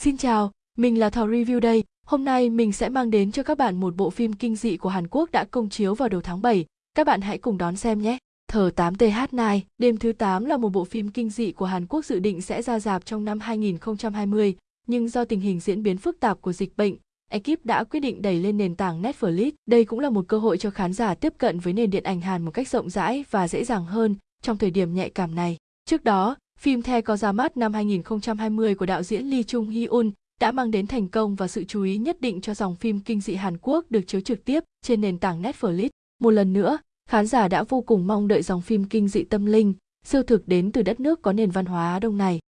Xin chào, mình là Thảo Review đây. Hôm nay mình sẽ mang đến cho các bạn một bộ phim kinh dị của Hàn Quốc đã công chiếu vào đầu tháng 7. Các bạn hãy cùng đón xem nhé. Thở 8TH9, đêm thứ 8 là một bộ phim kinh dị của Hàn Quốc dự định sẽ ra dạp trong năm 2020, nhưng do tình hình diễn biến phức tạp của dịch bệnh, ekip đã quyết định đẩy lên nền tảng Netflix. Đây cũng là một cơ hội cho khán giả tiếp cận với nền điện ảnh Hàn một cách rộng rãi và dễ dàng hơn trong thời điểm nhạy cảm này. Trước đó, phim The có ra mắt năm 2020 của đạo diễn Lee Chung Hee-un đã mang đến thành công và sự chú ý nhất định cho dòng phim kinh dị Hàn Quốc được chiếu trực tiếp trên nền tảng Netflix. Một lần nữa, khán giả đã vô cùng mong đợi dòng phim kinh dị tâm linh, siêu thực đến từ đất nước có nền văn hóa Đông này.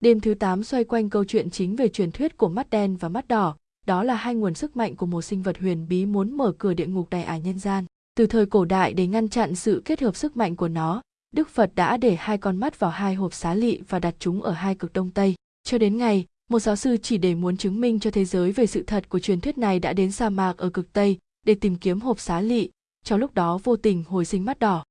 Đêm thứ 8 xoay quanh câu chuyện chính về truyền thuyết của mắt đen và mắt đỏ, đó là hai nguồn sức mạnh của một sinh vật huyền bí muốn mở cửa địa ngục đầy ải nhân gian. Từ thời cổ đại để ngăn chặn sự kết hợp sức mạnh của nó, Đức Phật đã để hai con mắt vào hai hộp xá lị và đặt chúng ở hai cực đông tây. Cho đến ngày, một giáo sư chỉ để muốn chứng minh cho thế giới về sự thật của truyền thuyết này đã đến sa mạc ở cực tây để tìm kiếm hộp xá lị, trong lúc đó vô tình hồi sinh mắt đỏ.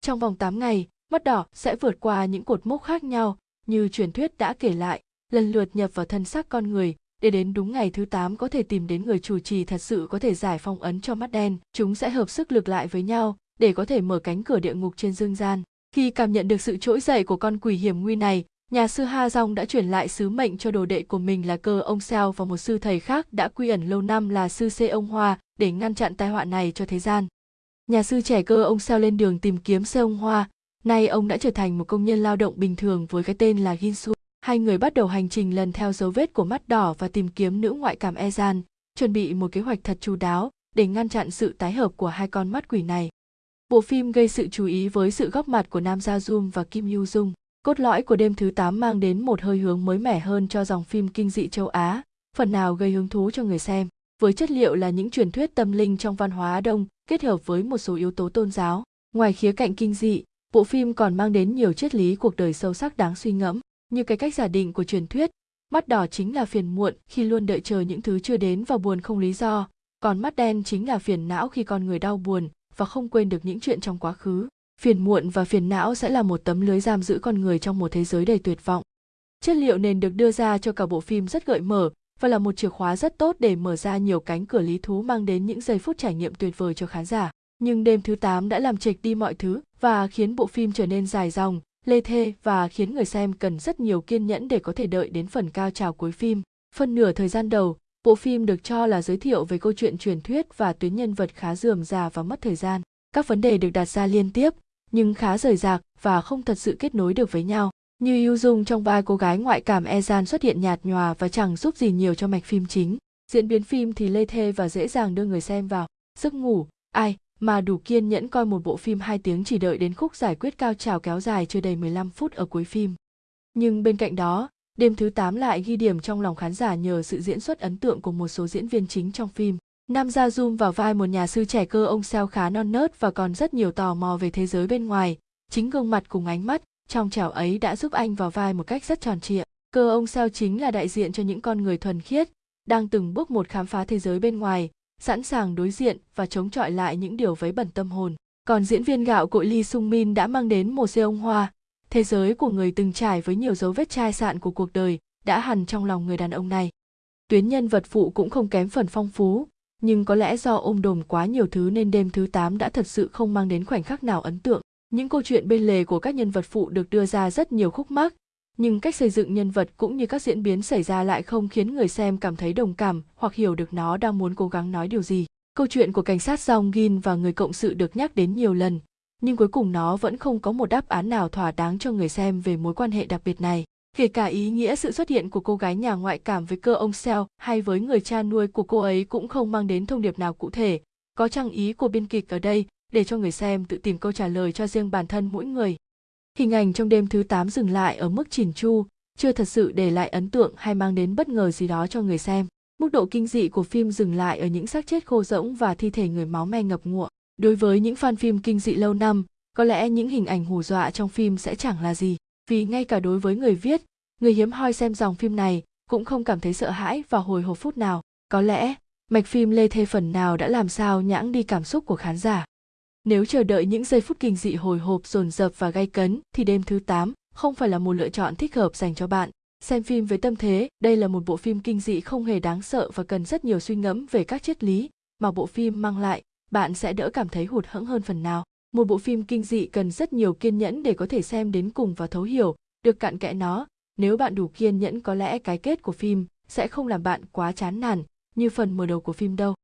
Trong vòng 8 ngày, mắt đỏ sẽ vượt qua những cột mốc khác nhau như truyền thuyết đã kể lại, lần lượt nhập vào thân xác con người, để đến đúng ngày thứ 8 có thể tìm đến người chủ trì thật sự có thể giải phong ấn cho mắt đen. Chúng sẽ hợp sức lực lại với nhau để có thể mở cánh cửa địa ngục trên dương gian. Khi cảm nhận được sự trỗi dậy của con quỷ hiểm nguy này, nhà sư Ha Dong đã chuyển lại sứ mệnh cho đồ đệ của mình là cơ ông Seo và một sư thầy khác đã quy ẩn lâu năm là sư Sê ông Hoa để ngăn chặn tai họa này cho thế gian. Nhà sư trẻ cơ ông Seo lên đường tìm kiếm Sê ông Hoa, nay ông đã trở thành một công nhân lao động bình thường với cái tên là Ginsu. Hai người bắt đầu hành trình lần theo dấu vết của mắt đỏ và tìm kiếm nữ ngoại cảm Ezan, chuẩn bị một kế hoạch thật chu đáo để ngăn chặn sự tái hợp của hai con mắt quỷ này. Bộ phim gây sự chú ý với sự góp mặt của Nam Gia Jung và Kim Yu Jung. Cốt lõi của đêm thứ 8 mang đến một hơi hướng mới mẻ hơn cho dòng phim kinh dị châu Á, phần nào gây hứng thú cho người xem. Với chất liệu là những truyền thuyết tâm linh trong văn hóa Đông kết hợp với một số yếu tố tôn giáo. Ngoài khía cạnh kinh dị, bộ phim còn mang đến nhiều triết lý cuộc đời sâu sắc đáng suy ngẫm, như cái cách giả định của truyền thuyết, mắt đỏ chính là phiền muộn khi luôn đợi chờ những thứ chưa đến và buồn không lý do, còn mắt đen chính là phiền não khi con người đau buồn, và không quên được những chuyện trong quá khứ phiền muộn và phiền não sẽ là một tấm lưới giam giữ con người trong một thế giới đầy tuyệt vọng chất liệu nền được đưa ra cho cả bộ phim rất gợi mở và là một chìa khóa rất tốt để mở ra nhiều cánh cửa lý thú mang đến những giây phút trải nghiệm tuyệt vời cho khán giả. Nhưng đêm thứ 8 đã làm trịch đi mọi thứ và khiến bộ phim trở nên dài dòng, lê thê và khiến người xem cần rất nhiều kiên nhẫn để có thể đợi đến phần cao trào cuối phim. Phân nửa thời gian đầu, Bộ phim được cho là giới thiệu về câu chuyện truyền thuyết và tuyến nhân vật khá dườm già và mất thời gian. Các vấn đề được đặt ra liên tiếp, nhưng khá rời rạc và không thật sự kết nối được với nhau. Như Yu Dung trong vai cô gái ngoại cảm Ezan xuất hiện nhạt nhòa và chẳng giúp gì nhiều cho mạch phim chính. Diễn biến phim thì lê thê và dễ dàng đưa người xem vào giấc ngủ. Ai mà đủ kiên nhẫn coi một bộ phim 2 tiếng chỉ đợi đến khúc giải quyết cao trào kéo dài chưa đầy 15 phút ở cuối phim. Nhưng bên cạnh đó, Đêm thứ 8 lại ghi điểm trong lòng khán giả nhờ sự diễn xuất ấn tượng của một số diễn viên chính trong phim. Nam Gia Zoom vào vai một nhà sư trẻ cơ ông Seo khá non nớt và còn rất nhiều tò mò về thế giới bên ngoài. Chính gương mặt cùng ánh mắt trong trẻo ấy đã giúp anh vào vai một cách rất tròn trịa. Cơ ông Seo chính là đại diện cho những con người thuần khiết, đang từng bước một khám phá thế giới bên ngoài, sẵn sàng đối diện và chống chọi lại những điều vấy bẩn tâm hồn. Còn diễn viên gạo cội Lee Sung Min đã mang đến một xe ông hoa, thế giới của người từng trải với nhiều dấu vết chai sạn của cuộc đời đã hằn trong lòng người đàn ông này tuyến nhân vật phụ cũng không kém phần phong phú nhưng có lẽ do ôm đồm quá nhiều thứ nên đêm thứ 8 đã thật sự không mang đến khoảnh khắc nào ấn tượng. Những câu chuyện bên lề của các nhân vật phụ được đưa ra rất nhiều khúc mắc, nhưng cách xây dựng nhân vật cũng như các diễn biến xảy ra lại không khiến người xem cảm thấy đồng cảm hoặc hiểu được nó đang muốn cố gắng nói điều gì. Câu chuyện của cảnh sát Jong Gin và người cộng sự được nhắc đến nhiều lần, nhưng cuối cùng nó vẫn không có một đáp án nào thỏa đáng cho người xem về mối quan hệ đặc biệt này. Kể cả ý nghĩa sự xuất hiện của cô gái nhà ngoại cảm với cơ ông Seo hay với người cha nuôi của cô ấy cũng không mang đến thông điệp nào cụ thể. Có trang ý của biên kịch ở đây để cho người xem tự tìm câu trả lời cho riêng bản thân mỗi người. Hình ảnh trong đêm thứ 8 dừng lại ở mức chỉn chu, chưa thật sự để lại ấn tượng hay mang đến bất ngờ gì đó cho người xem. Mức độ kinh dị của phim dừng lại ở những xác chết khô rỗng và thi thể người máu me ngập ngụa đối với những fan phim kinh dị lâu năm có lẽ những hình ảnh hù dọa trong phim sẽ chẳng là gì. Vì ngay cả đối với người viết người hiếm hoi xem dòng phim này cũng không cảm thấy sợ hãi và hồi hộp phút nào. Có lẽ mạch phim lê thê phần nào đã làm sao nhãng đi cảm xúc của khán giả. Nếu chờ đợi những giây phút kinh dị hồi hộp dồn dập và gay cấn thì đêm thứ 8 không phải là một lựa chọn thích hợp dành cho bạn. Xem phim với tâm thế, đây là một bộ phim kinh dị không hề đáng sợ và cần rất nhiều suy ngẫm về các triết lý mà bộ phim mang lại, bạn sẽ đỡ cảm thấy hụt hẫng hơn phần nào. Một bộ phim kinh dị cần rất nhiều kiên nhẫn để có thể xem đến cùng và thấu hiểu, được cạn kẽ nó. Nếu bạn đủ kiên nhẫn, có lẽ cái kết của phim sẽ không làm bạn quá chán nản như phần mở đầu của phim đâu.